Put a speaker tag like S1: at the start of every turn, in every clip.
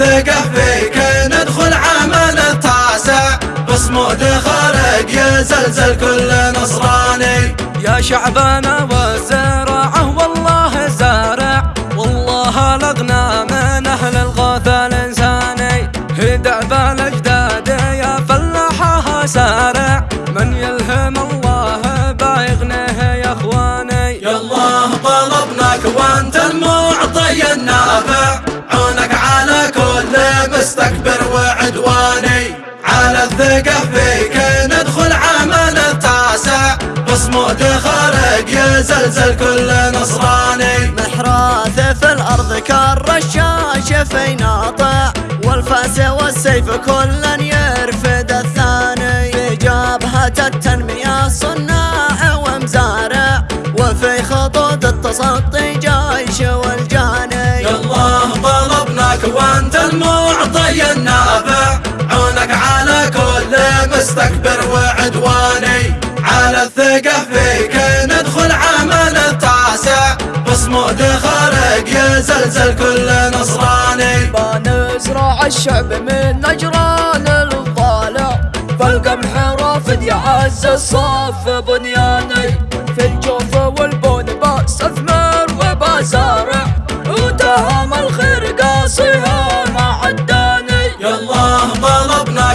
S1: الثقة فيك ندخل عام التاسع بصمود خارق يزلزل كل نصراني.
S2: يا شعبنا والزراعة والله زارع. والله لغنا من أهل الغوث الإنساني. هدع بالأجداد يا فلاحها سارع.
S1: مستكبر وعدواني. على الثقة فيك ندخل عمل التاسع. بصمود خارق يزلزل كل نصراني.
S3: محراث في الأرض كالرشاش في ناطع. والفأس والسيف كلا يرفد الثاني. في جبهة التنمية صناع ومزارع. وفي خطوط التصدي
S1: مستكبر وعدواني على الثقة فيك. ندخل عمل التاسع. بصمود خارق يزلزل كل نصراني.
S2: بنزرع الشعب من نجران الضالع فالقمح رافد يعز الصف بنياني.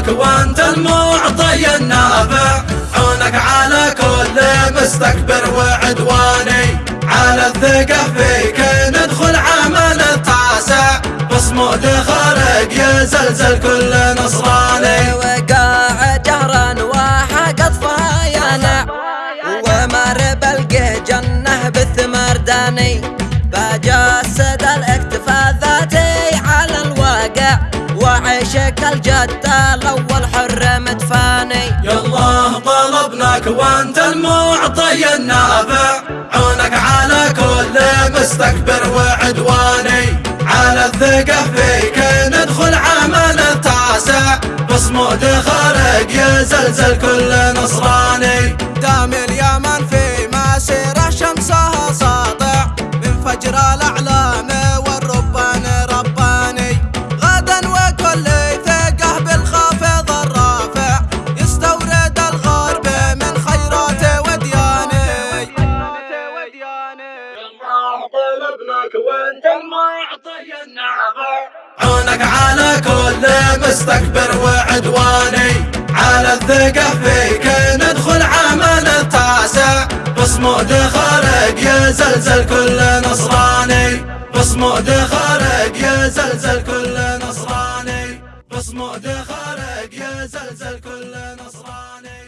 S1: طلبناك وانت المعطي النافع. عونك على كل مستكبر وعدواني. على الثقة فيك ندخل عمل التاسع. بصمود خارق يزلزل كل نصراني.
S3: وقاع جهرا وحق طفايانا ومر بلقه جنة بالثمر داني. بجسد الإكتفاء. وعيشك الجد الأول حر متفاني
S1: يا الله طلبناك وأنت المعطي النافع عونك على كل مستكبر وعدواني. على الثقة فيك ندخل عمل التاسع. بصمود خارق يزلزل كل نصراني. وانت المعطي عونك على كل مستكبر وعدواني. على الثقة فيك ندخل عمل التاسع. بصمود خارق يزلزل كل نصراني. بصمود خارق يزلزل كل نصراني. بصمود خارق يزلزل كل نصراني.